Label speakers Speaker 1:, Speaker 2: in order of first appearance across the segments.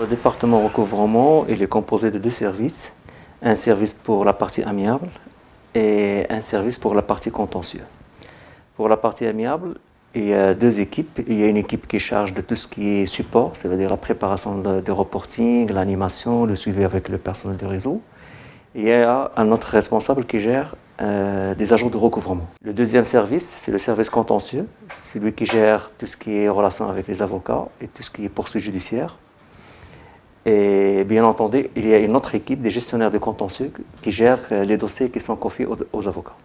Speaker 1: Le département recouvrement est composé de deux services. Un service pour la partie amiable et un service pour la partie contentieux. Pour la partie amiable, il y a deux équipes. Il y a une équipe qui charge de tout ce qui est support, c'est-à-dire la préparation de, reporting, l'animation, le suivi avec le personnel du réseau. il y a un autre responsable qui gère euh, des agents de recouvrement. Le deuxième service, c'est le service contentieux. C'est lui qui gère tout ce qui est relation avec les avocats et tout ce qui est poursuite judiciaire. Et bien entendu, il y a une autre équipe des gestionnaires de contentieux qui gère euh, les dossiers qui sont confiés aux, avocats.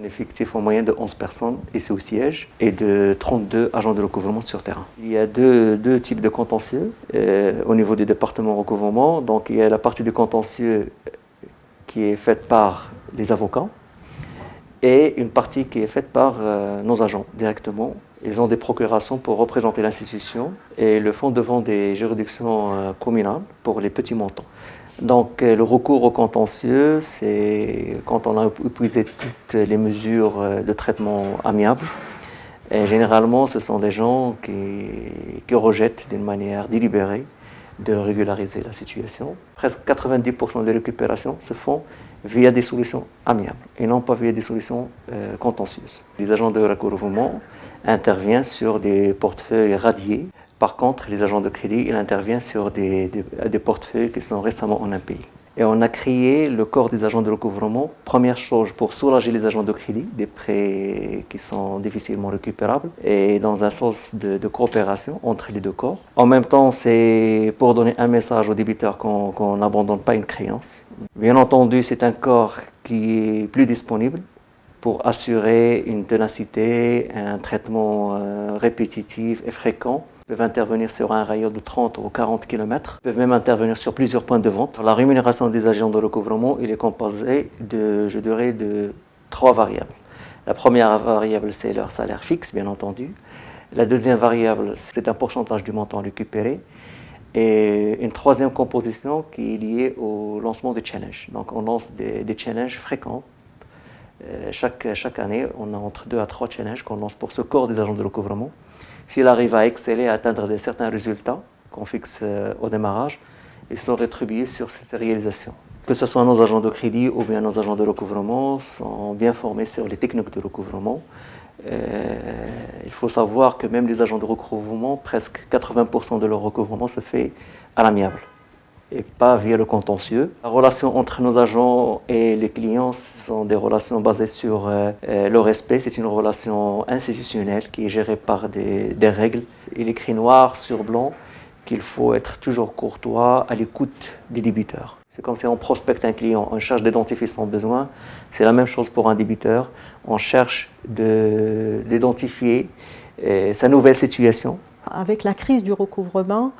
Speaker 1: Un effectif en moyenne de 11 personnes ici au siège et de 32 agents de recouvrement sur terrain. Il y a deux, types de contentieux euh, au niveau du département recouvrement. Donc il y a la partie du contentieux qui est faite par les avocats et une partie qui est faite par euh, nos agents directement. Ils ont des procurations pour représenter l'institution et le font devant des juridictions euh, communales pour les petits montants. Donc euh, le recours au contentieux, c'est quand on a épuisé toutes les mesures de traitement amiable. Et généralement, ce sont des gens qui, qui rejettent d'une manière délibérée de régulariser la situation. Presque 90% des récupérations se font via des solutions amiables et non pas via des solutions euh, contentieuses. Les agents de recouvrement interviennent sur des portefeuilles radiés. Par contre, les agents de crédit, ils interviennent sur des, portefeuilles qui sont récemment en impayés. Et on a créé le corps des agents de recouvrement, première chose pour soulager les agents de crédit des prêts qui sont difficilement récupérables et dans un sens de, coopération entre les deux corps. En même temps, c'est pour donner un message aux débiteurs qu'on n'abandonne pas une créance. Bien entendu, c'est un corps qui est plus disponible pour assurer une ténacité, un traitement euh, répétitif et fréquent peuvent intervenir sur un rayon de 30 ou 40 km, peuvent même intervenir sur plusieurs points de vente. La rémunération des agents de recouvrement il est composée de, je dirais, de trois variables. La première variable, c'est leur salaire fixe, bien entendu. La deuxième variable, c'est un pourcentage du montant récupéré. Et une troisième composition qui est liée au lancement des challenges. Donc on lance des, challenges fréquents. Euh, chaque, chaque année, on a entre deux à trois challenges qu'on lance pour ce corps des agents de recouvrement. S'il arrive à exceller, à atteindre de certains résultats qu'on fixe euh, au démarrage, ils sont rétribués sur cette réalisation. Que ce soit nos agents de crédit ou bien nos agents de recouvrement sont bien formés sur les techniques de recouvrement. Euh, il faut savoir que même les agents de recouvrement, presque 80% de leur recouvrement se fait à l'amiable et pas via le contentieux. La relation entre nos agents et les clients sont des relations basées sur euh, euh, le respect. C'est une relation institutionnelle qui est gérée par des, règles. Il écrit noir sur blanc qu'il faut être toujours courtois à l'écoute des débiteurs. C'est comme si on prospecte un client, on cherche d'identifier son besoin. C'est la même chose pour un débiteur. On cherche d'identifier euh, sa nouvelle situation.
Speaker 2: Avec la crise du recouvrement,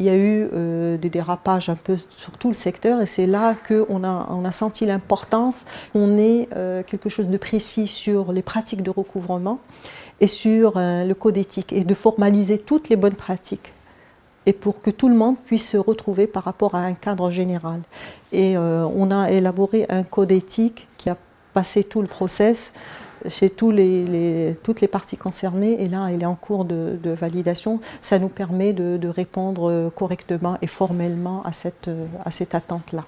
Speaker 2: il y a eu euh, des dérapages un peu sur tout le secteur et c'est là qu'on a, on senti l'importance qu'on ait euh, quelque chose de précis sur les pratiques de recouvrement et sur euh, le code éthique et de formaliser toutes les bonnes pratiques et pour que tout le monde puisse se retrouver par rapport à un cadre général. Et on a élaboré un code éthique qui a passé tout le process chez toutes les parties concernées et là il est en cours de, validation. Ça nous permet de, répondre correctement et formellement à cette, à cette attente-là.